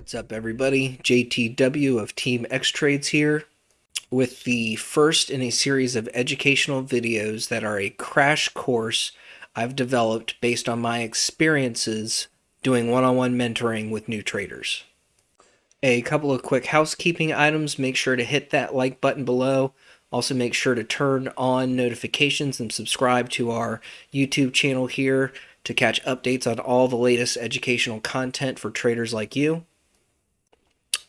What's up, everybody? JTW of Team X Trades here with the first in a series of educational videos that are a crash course I've developed based on my experiences doing one on one mentoring with new traders. A couple of quick housekeeping items make sure to hit that like button below. Also, make sure to turn on notifications and subscribe to our YouTube channel here to catch updates on all the latest educational content for traders like you.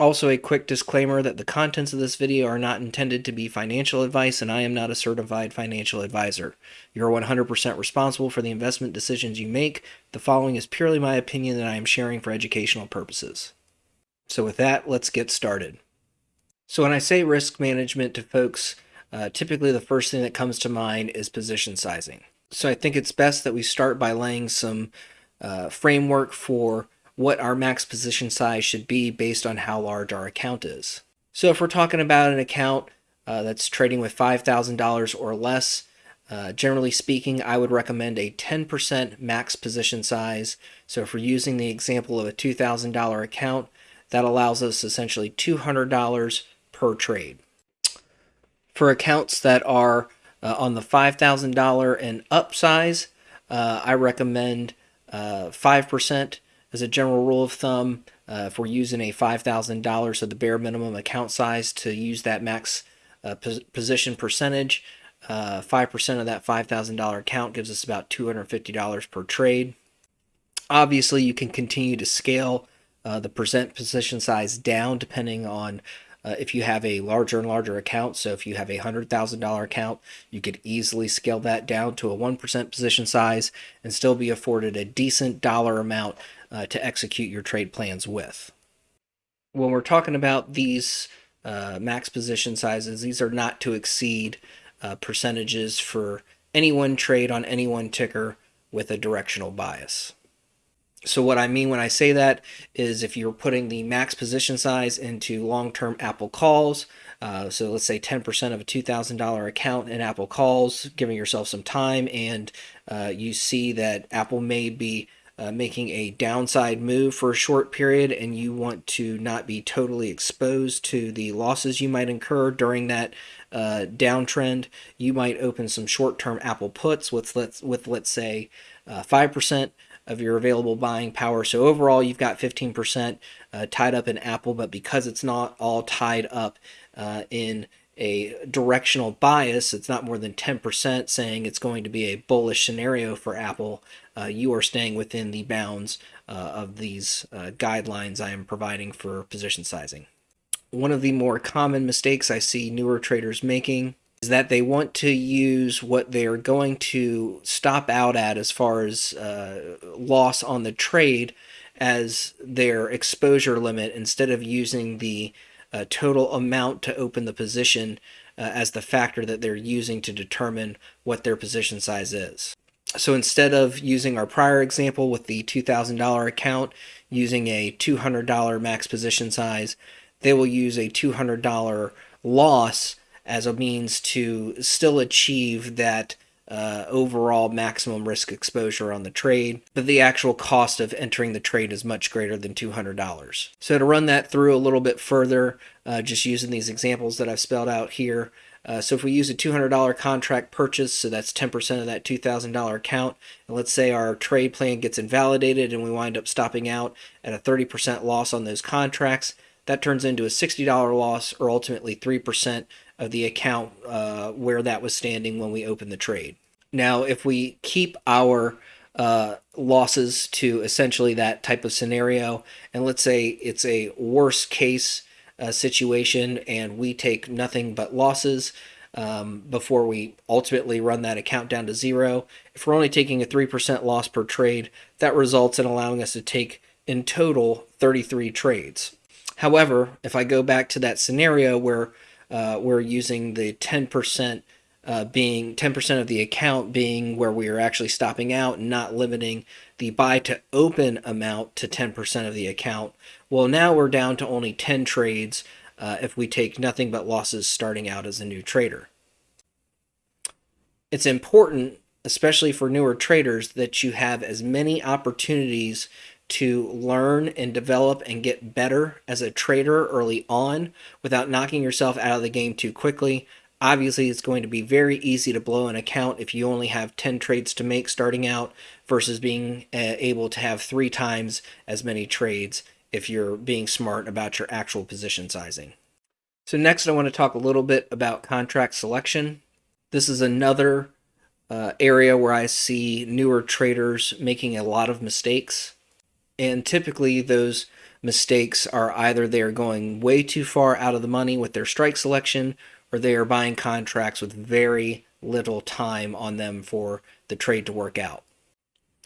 Also, a quick disclaimer that the contents of this video are not intended to be financial advice and I am not a certified financial advisor. You are 100% responsible for the investment decisions you make. The following is purely my opinion that I am sharing for educational purposes. So with that, let's get started. So when I say risk management to folks, uh, typically the first thing that comes to mind is position sizing. So I think it's best that we start by laying some uh, framework for what our max position size should be based on how large our account is. So if we're talking about an account uh, that's trading with $5,000 or less, uh, generally speaking, I would recommend a 10% max position size. So if we're using the example of a $2,000 account, that allows us essentially $200 per trade. For accounts that are uh, on the $5,000 and up size, uh, I recommend 5% uh, as a general rule of thumb, uh, if we're using a $5,000, so the bare minimum account size to use that max uh, position percentage, 5% uh, of that $5,000 account gives us about $250 per trade. Obviously, you can continue to scale uh, the percent position size down depending on uh, if you have a larger and larger account. So if you have a $100,000 account, you could easily scale that down to a 1% position size and still be afforded a decent dollar amount uh, to execute your trade plans with. When we're talking about these uh, max position sizes, these are not to exceed uh, percentages for any one trade on any one ticker with a directional bias. So what I mean when I say that is if you're putting the max position size into long-term Apple calls, uh, so let's say 10% of a $2,000 account in Apple calls, giving yourself some time, and uh, you see that Apple may be uh, making a downside move for a short period and you want to not be totally exposed to the losses you might incur during that uh, downtrend, you might open some short-term Apple puts with let's with let's say uh, five percent of your available buying power. So overall, you've got 15% uh, tied up in Apple, but because it's not all tied up uh, in a directional bias, it's not more than 10% saying it's going to be a bullish scenario for Apple, uh, you are staying within the bounds uh, of these uh, guidelines I am providing for position sizing. One of the more common mistakes I see newer traders making is that they want to use what they're going to stop out at as far as uh, loss on the trade as their exposure limit instead of using the uh, total amount to open the position uh, as the factor that they're using to determine what their position size is. So instead of using our prior example with the $2,000 account using a $200 max position size, they will use a $200 loss as a means to still achieve that uh, overall maximum risk exposure on the trade, but the actual cost of entering the trade is much greater than $200. So to run that through a little bit further, uh, just using these examples that I've spelled out here, uh, so if we use a $200 contract purchase, so that's 10% of that $2,000 account, and let's say our trade plan gets invalidated and we wind up stopping out at a 30% loss on those contracts, that turns into a $60 loss or ultimately 3% of the account uh, where that was standing when we opened the trade. Now, if we keep our uh, losses to essentially that type of scenario, and let's say it's a worst case uh, situation and we take nothing but losses um, before we ultimately run that account down to zero, if we're only taking a 3% loss per trade, that results in allowing us to take in total 33 trades. However, if I go back to that scenario where uh, we're using the 10% uh, being 10% of the account being where we are actually stopping out and not limiting the buy to open amount to 10% of the account. Well, now we're down to only 10 trades uh, if we take nothing but losses starting out as a new trader. It's important, especially for newer traders, that you have as many opportunities to learn and develop and get better as a trader early on without knocking yourself out of the game too quickly. Obviously, it's going to be very easy to blow an account if you only have 10 trades to make starting out versus being uh, able to have three times as many trades if you're being smart about your actual position sizing. So, next, I want to talk a little bit about contract selection. This is another uh, area where I see newer traders making a lot of mistakes. And typically, those mistakes are either they are going way too far out of the money with their strike selection or they are buying contracts with very little time on them for the trade to work out.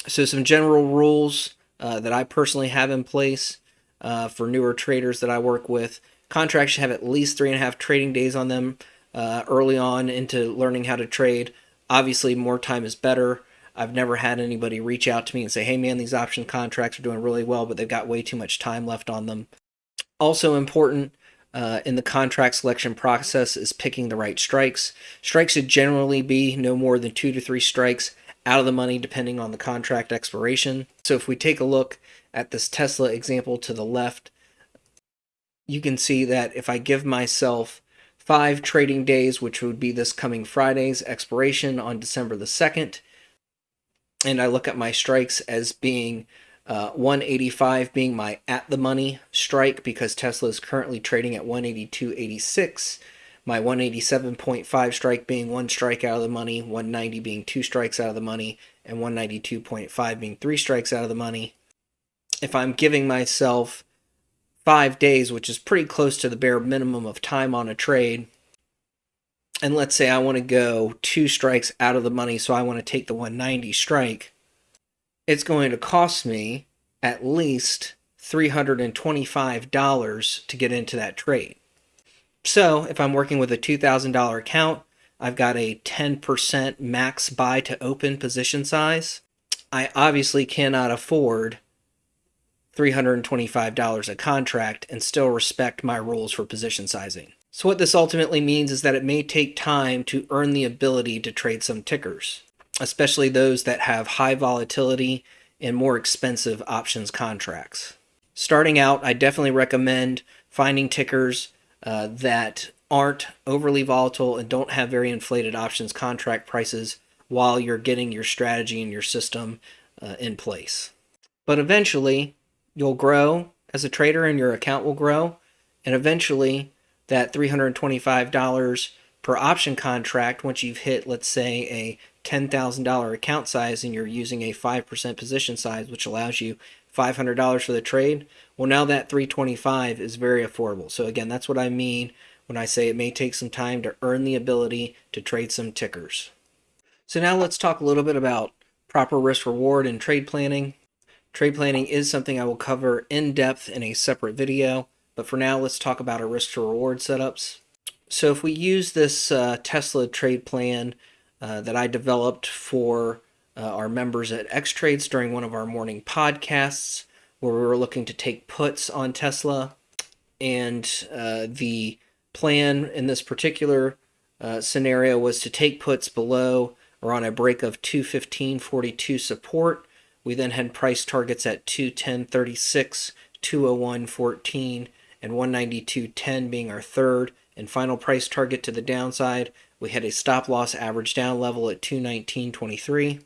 So, some general rules uh, that I personally have in place uh, for newer traders that I work with contracts should have at least three and a half trading days on them uh, early on into learning how to trade. Obviously, more time is better. I've never had anybody reach out to me and say, hey man, these option contracts are doing really well, but they've got way too much time left on them. Also important, uh, in the contract selection process is picking the right strikes. Strikes should generally be no more than two to three strikes out of the money depending on the contract expiration. So if we take a look at this Tesla example to the left, you can see that if I give myself five trading days, which would be this coming Friday's expiration on December the 2nd, and I look at my strikes as being uh, 185 being my at the money strike because Tesla is currently trading at 182.86. My 187.5 strike being one strike out of the money, 190 being two strikes out of the money, and 192.5 being three strikes out of the money. If I'm giving myself five days, which is pretty close to the bare minimum of time on a trade, and let's say I want to go two strikes out of the money, so I want to take the 190 strike it's going to cost me at least $325 to get into that trade. So if I'm working with a $2,000 account, I've got a 10% max buy to open position size. I obviously cannot afford $325 a contract and still respect my rules for position sizing. So what this ultimately means is that it may take time to earn the ability to trade some tickers especially those that have high volatility and more expensive options contracts. Starting out, I definitely recommend finding tickers uh, that aren't overly volatile and don't have very inflated options contract prices while you're getting your strategy and your system uh, in place. But eventually, you'll grow as a trader and your account will grow. And eventually, that $325 per option contract, once you've hit, let's say, a $10,000 account size and you're using a 5% position size, which allows you $500 for the trade, well, now that 325 is very affordable. So again, that's what I mean when I say it may take some time to earn the ability to trade some tickers. So now let's talk a little bit about proper risk reward and trade planning. Trade planning is something I will cover in depth in a separate video, but for now, let's talk about our risk to reward setups. So if we use this uh, Tesla trade plan uh, that I developed for uh, our members at X Trades during one of our morning podcasts, where we were looking to take puts on Tesla. And uh, the plan in this particular uh, scenario was to take puts below or on a break of 215.42 support. We then had price targets at 210.36, 201.14, and 192.10 being our third and final price target to the downside we had a stop loss average down level at 219.23.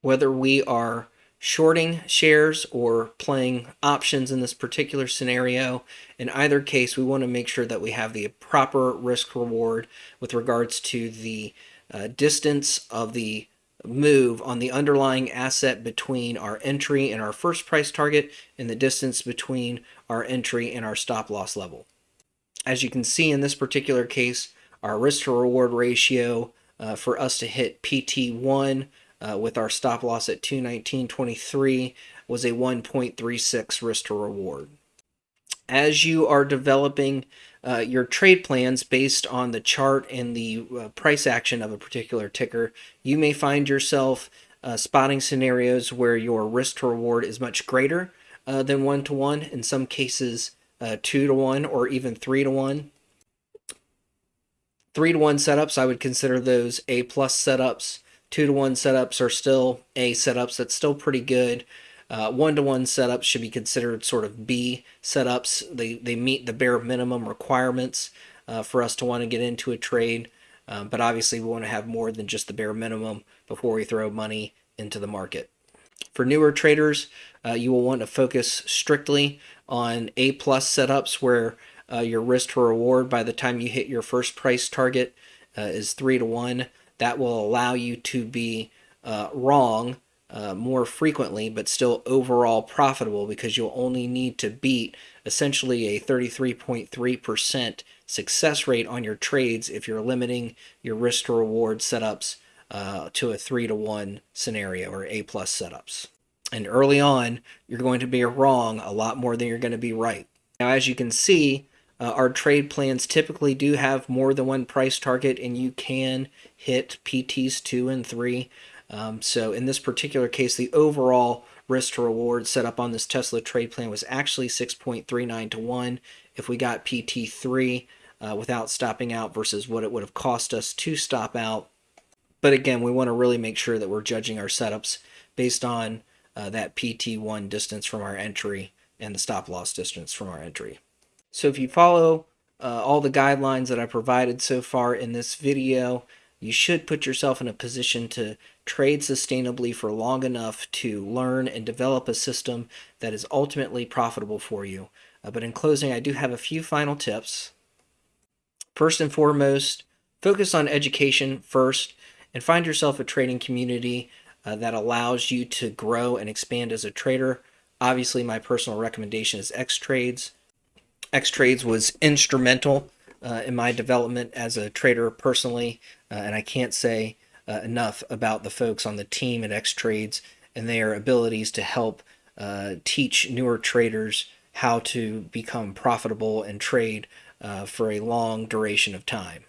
Whether we are shorting shares or playing options in this particular scenario, in either case, we want to make sure that we have the proper risk reward with regards to the uh, distance of the move on the underlying asset between our entry and our first price target and the distance between our entry and our stop loss level. As you can see in this particular case, our risk to reward ratio uh, for us to hit PT1 uh, with our stop loss at 219.23 was a 1.36 risk to reward. As you are developing uh, your trade plans based on the chart and the uh, price action of a particular ticker, you may find yourself uh, spotting scenarios where your risk to reward is much greater uh, than one to one, in some cases, two to one, or even three to one three to one setups, I would consider those A plus setups. Two to one setups are still A setups. That's still pretty good. One to one setups should be considered sort of B setups. They, they meet the bare minimum requirements uh, for us to want to get into a trade. Um, but obviously, we want to have more than just the bare minimum before we throw money into the market. For newer traders, uh, you will want to focus strictly on A plus setups where uh, your risk to reward by the time you hit your first price target uh, is three to one. That will allow you to be uh, wrong uh, more frequently, but still overall profitable because you'll only need to beat essentially a 33.3% success rate on your trades if you're limiting your risk to reward setups uh, to a three to one scenario or A plus setups. And early on, you're going to be wrong a lot more than you're going to be right. Now, as you can see, uh, our trade plans typically do have more than one price target, and you can hit PTs two and three. Um, so in this particular case, the overall risk to reward set up on this Tesla trade plan was actually 6.39 to 1 if we got PT3 uh, without stopping out versus what it would have cost us to stop out. But again, we want to really make sure that we're judging our setups based on uh, that PT1 distance from our entry and the stop loss distance from our entry. So if you follow uh, all the guidelines that I provided so far in this video, you should put yourself in a position to trade sustainably for long enough to learn and develop a system that is ultimately profitable for you. Uh, but in closing, I do have a few final tips. First and foremost, focus on education first and find yourself a trading community uh, that allows you to grow and expand as a trader. Obviously, my personal recommendation is X Trades. X Trades was instrumental uh, in my development as a trader personally, uh, and I can't say uh, enough about the folks on the team at X Trades and their abilities to help uh, teach newer traders how to become profitable and trade uh, for a long duration of time.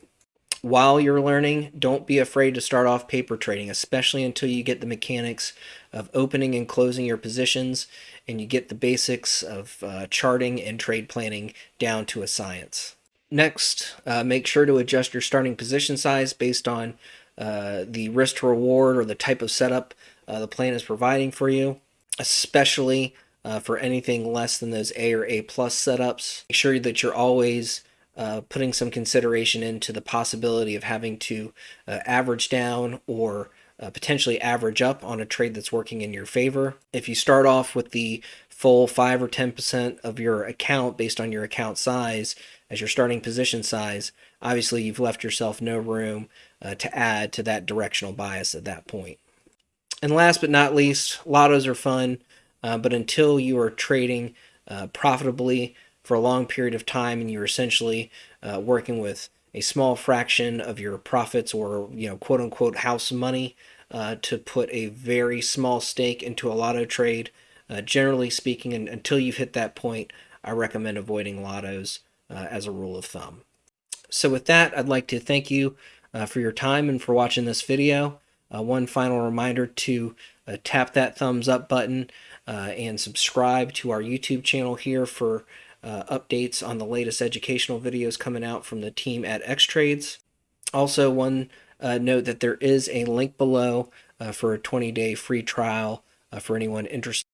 While you're learning, don't be afraid to start off paper trading, especially until you get the mechanics of opening and closing your positions and you get the basics of uh, charting and trade planning down to a science. Next, uh, make sure to adjust your starting position size based on uh, the risk to reward or the type of setup uh, the plan is providing for you, especially uh, for anything less than those A or A plus setups. Make sure that you're always uh, putting some consideration into the possibility of having to uh, average down or potentially average up on a trade that's working in your favor. If you start off with the full 5 or 10% of your account based on your account size as your starting position size, obviously you've left yourself no room uh, to add to that directional bias at that point. And last but not least, lottos are fun, uh, but until you are trading uh, profitably for a long period of time and you're essentially uh, working with a small fraction of your profits or you know quote unquote house money uh, to put a very small stake into a lotto trade. Uh, generally speaking, and, until you've hit that point, I recommend avoiding lottos uh, as a rule of thumb. So with that, I'd like to thank you uh, for your time and for watching this video. Uh, one final reminder to uh, tap that thumbs up button and subscribe to our YouTube channel here for uh, updates on the latest educational videos coming out from the team at X-Trades. Also, one uh, note that there is a link below uh, for a 20-day free trial uh, for anyone interested